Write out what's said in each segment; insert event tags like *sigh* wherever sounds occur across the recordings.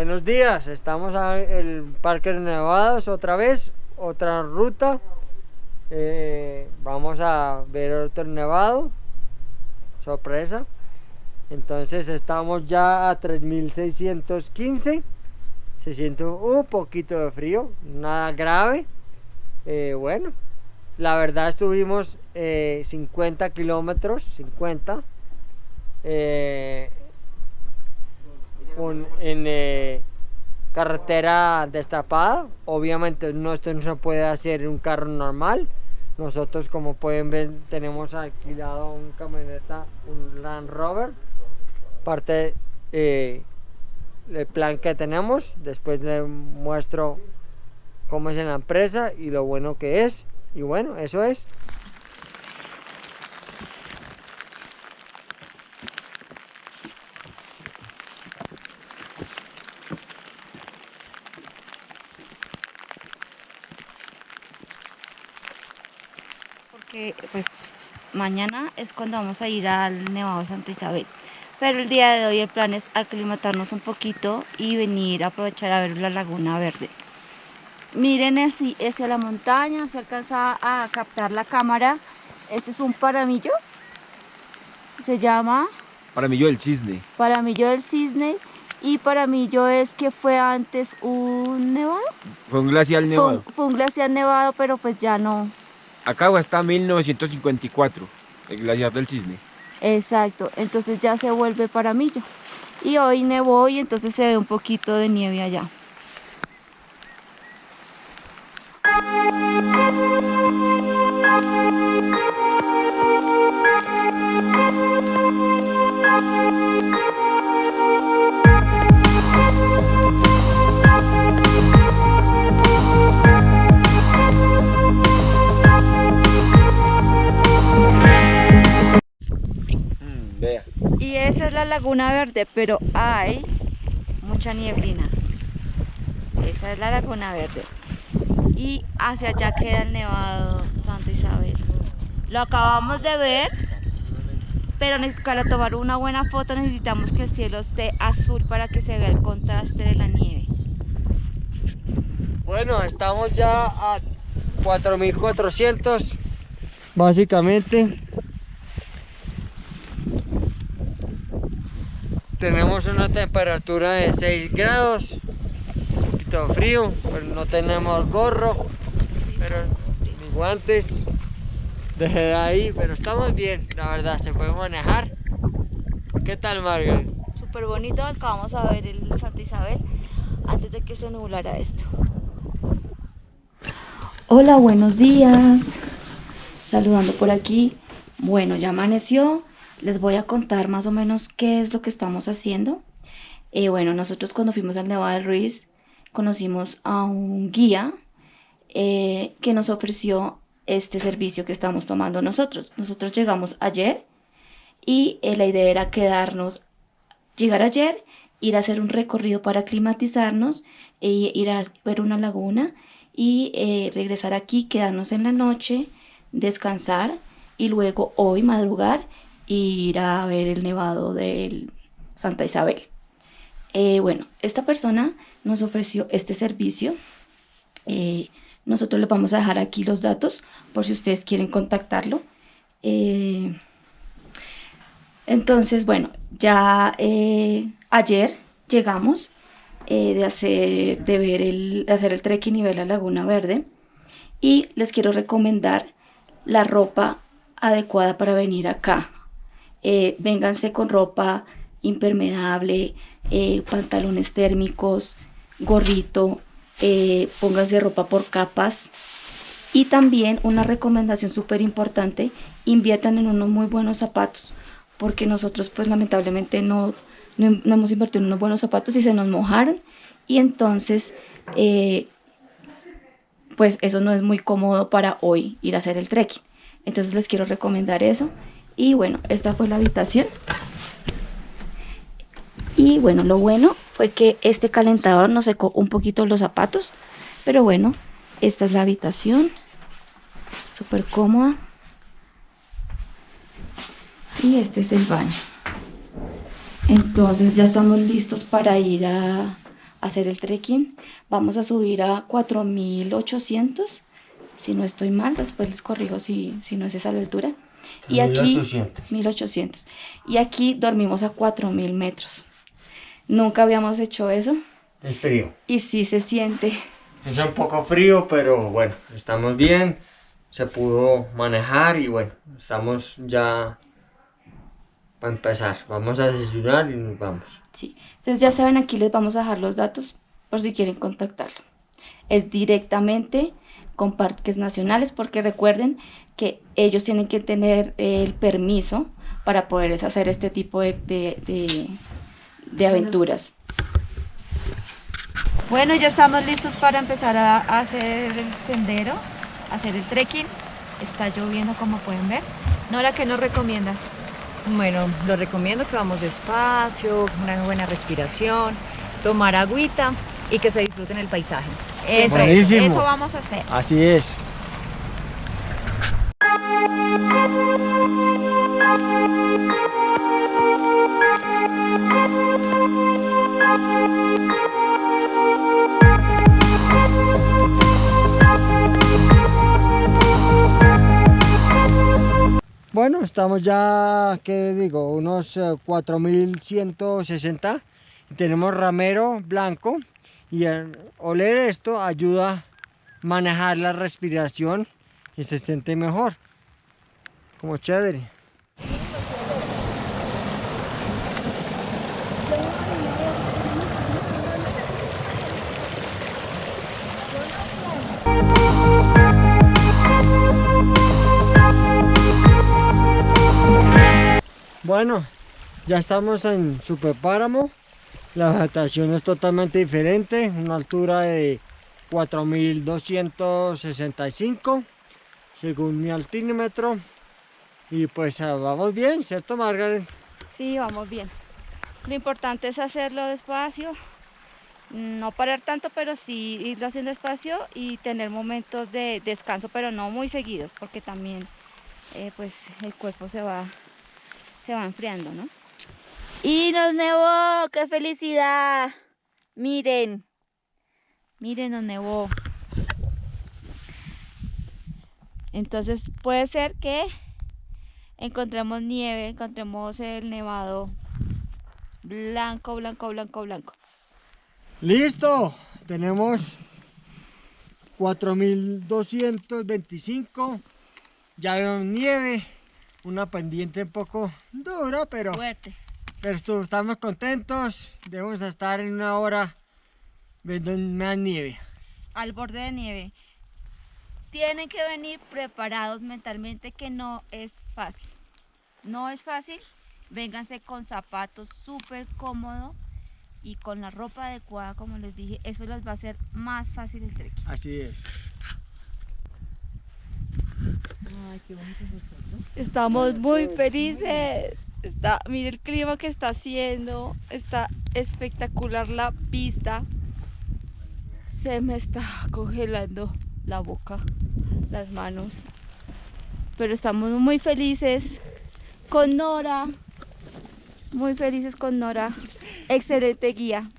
Buenos días, estamos en el Parque Nevados otra vez, otra ruta. Eh, vamos a ver otro nevado, sorpresa. Entonces estamos ya a 3615. Se siente un poquito de frío, nada grave. Eh, bueno, la verdad estuvimos 50 eh, kilómetros, 50 en eh, carretera destapada. Obviamente no, esto no se puede hacer en un carro normal. Nosotros como pueden ver tenemos alquilado un camioneta, un Land Rover. Parte eh, el plan que tenemos. Después les muestro cómo es en la empresa y lo bueno que es. Y bueno, eso es. Pues mañana es cuando vamos a ir al Nevado Santa Isabel. Pero el día de hoy el plan es aclimatarnos un poquito y venir a aprovechar a ver la Laguna Verde. Miren así hacia la montaña, se alcanza a captar la cámara. Este es un paramillo. Se llama... Paramillo del Cisne. Paramillo del Cisne. Y paramillo es que fue antes un nevado. Fue un glacial nevado. fue un glacial nevado, pero pues ya no, Acá está 1954, el glaciar del Cisne. Exacto, entonces ya se vuelve Paramillo. Y hoy nevó y entonces se ve un poquito de nieve allá. Laguna Verde, pero hay mucha nieblina. Esa es la Laguna Verde. Y hacia allá queda el Nevado Santa Isabel. Lo acabamos de ver, pero para tomar una buena foto necesitamos que el cielo esté azul para que se vea el contraste de la nieve. Bueno, estamos ya a 4400 básicamente tenemos una temperatura de 6 grados un poquito frío pero no tenemos gorro pero ni guantes. Desde ahí pero estamos bien la verdad se puede manejar. ¿qué tal Margaret? súper bonito acabamos a ver el Santa Isabel antes de que se nublara esto. Hola buenos días. Saludando por aquí. Bueno ya amaneció les voy a contar más o menos qué es lo que estamos haciendo. Eh, bueno, nosotros cuando fuimos al Nevado del Ruiz conocimos a un guía eh, que nos ofreció este servicio que estamos tomando nosotros. Nosotros llegamos ayer y eh, la idea era quedarnos, llegar ayer, ir a hacer un recorrido para aclimatizarnos, e ir a ver una laguna y regresar aquí, quedarnos en la noche, descansar y luego hoy madrugar ir a ver el nevado de Santa Isabel. Eh, bueno, esta persona nos ofreció este servicio. Eh, nosotros le vamos a dejar aquí los datos por si ustedes quieren contactarlo. Eh, entonces, bueno, ya ayer llegamos de, hacer, de, ver el, hacer el trekking y ver la Laguna Verde. Y les quiero recomendar la ropa adecuada para venir acá eh, vénganse con ropa impermeable, eh, pantalones térmicos, gorrito, eh, pónganse ropa por capas. Y también una recomendación súper importante, inviertan en unos muy buenos zapatos, porque nosotros pues lamentablemente no, no, hemos invertido en unos buenos zapatos y se nos mojaron y entonces pues eso no es muy cómodo para hoy ir a hacer el trekking. Entonces les quiero recomendar eso Y bueno, esta fue la habitación. Y bueno, lo bueno fue que este calentador nos secó un poquito los zapatos. Pero bueno, esta es la habitación. Súper cómoda. Y este es el baño. Entonces ya estamos listos para ir a hacer el trekking. Vamos a subir a 4800. Si no estoy mal, después les corrijo si, si no es esa la altura. Y aquí 1800. 1800. Y aquí dormimos a 4000 metros. Nunca habíamos hecho eso. Es frío. Y sí se siente. Es un poco frío, pero bueno, estamos bien. Se pudo manejar y bueno, estamos ya para empezar. Vamos a desayunar y nos vamos. Sí. Entonces ya saben, aquí les vamos a dejar los datos por si quieren contactarlo. Es directamente con parques nacionales porque recuerden que ellos tienen que tener el permiso para poder hacer este tipo de, de, de, de aventuras. Bueno, ya estamos listos para empezar a, hacer el sendero, hacer el trekking. Está lloviendo como pueden ver. Nora, ¿qué nos recomiendas? Bueno, lo recomiendo que vamos despacio, una buena respiración, tomar agüita y que se disfruten el paisaje. Eso, Buenísimo. eso vamos a hacer. Así es. Bueno, estamos ya, ¿qué digo? Unos eh, 4160. Tenemos ramero blanco y el oler esto ayuda a manejar la respiración y se siente mejor. Como chévere. Bueno, ya estamos en Superpáramo. La vegetación es totalmente diferente, una altura de 4265 según mi altímetro. Y pues ah, vamos bien, ¿cierto Margaret? Sí, vamos bien. Lo importante es hacerlo despacio, no parar tanto, pero sí irlo haciendo despacio y tener momentos de descanso, pero no muy seguidos, porque también eh, pues el cuerpo se va, se va enfriando, ¿no? Y nos nevó, qué felicidad. Miren, miren, nos nevó. Entonces puede ser que encontremos nieve, encontremos el nevado blanco, blanco, blanco, blanco. Listo, tenemos 4225. Ya veo nieve, una pendiente un poco dura, pero, Fuerte. Pero estamos contentos. Debemos estar en una hora viendo más nieve. Al borde de nieve. Tienen que venir preparados mentalmente que no es fácil. No es fácil. Vénganse con zapatos súper cómodos y con la ropa adecuada, como les dije. Eso les va a hacer más fácil el trekking. Así es. Ay, qué bonito. Estamos muy felices. Está, mire el clima que está haciendo. Está espectacular la vista. Se me está *laughs* congelando la boca, las manos. Pero estamos muy felices con Nora. Muy felices con Nora. Excelente guía.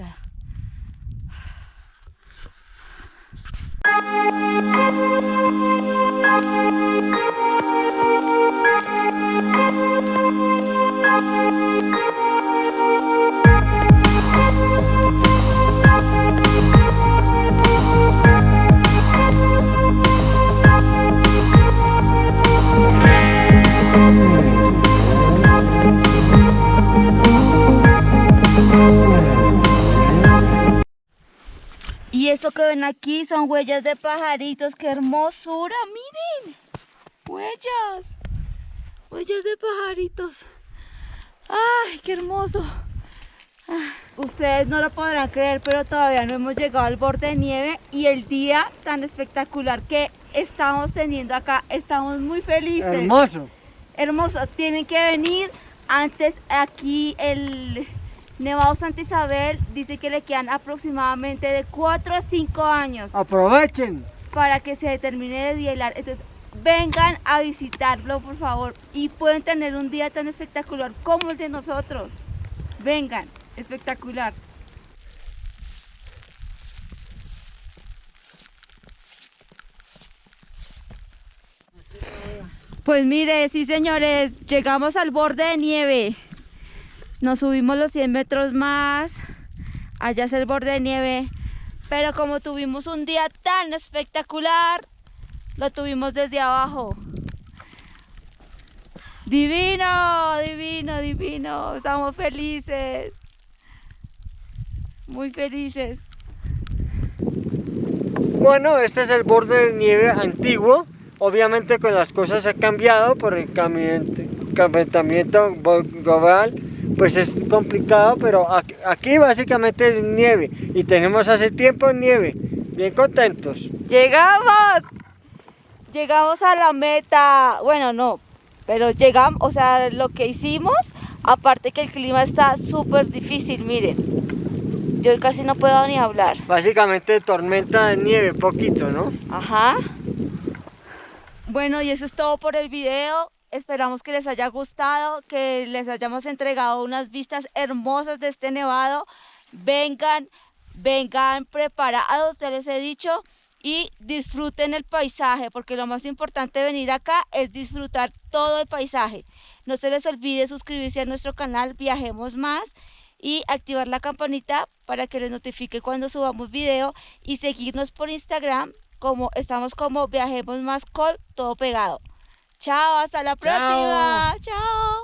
Voy a agitar. Y que ven aquí son huellas de pajaritos. ¡Qué hermosura! ¡Miren! ¡Huellas! Huellas de pajaritos. ¡Ay, qué hermoso! Ah, Ustedes no lo podrán creer, pero todavía no hemos llegado al borde de nieve y el día tan espectacular que estamos teniendo acá, estamos muy felices. Hermoso. Hermoso, tienen que venir. Antes aquí el Nevado Santa Isabel dice que le quedan aproximadamente de 4 a 5 años Aprovechen. para que se termine de dielar. Entonces, vengan a visitarlo, por favor, y pueden tener un día tan espectacular como el de nosotros. Vengan, espectacular. Pues mire, sí señores, llegamos al borde de nieve. Nos subimos los 100 metros más. Allá es el borde de nieve. Pero como tuvimos un día tan espectacular, lo tuvimos desde abajo. Divino, divino, divino. Estamos felices. Muy felices. Bueno, este es el borde de nieve antiguo. Obviamente con las cosas ha cambiado por el calentamiento global. Pues es complicado, pero aquí básicamente es nieve. Y tenemos hace tiempo nieve. Bien contentos. ¡Llegamos! Llegamos a la meta. Bueno, no, pero llegamos, o sea, lo que hicimos, aparte que el clima está súper difícil, miren. Yo casi no puedo ni hablar. Básicamente tormenta de nieve, poquito, ¿no? Ajá. Bueno, y eso es todo por el video. Esperamos que les haya gustado, que les hayamos entregado unas vistas hermosas de este nevado. Vengan, vengan preparados, ya les he dicho, y disfruten el paisaje, porque lo más importante de venir acá es disfrutar todo el paisaje. No se les olvide suscribirse a nuestro canal Viajemos Más y activar la campanita para que les notifique cuando subamos video y seguirnos por Instagram como estamos como Viajemos Más Col, todo pegado. Chao, hasta la Chao. próxima. Chao.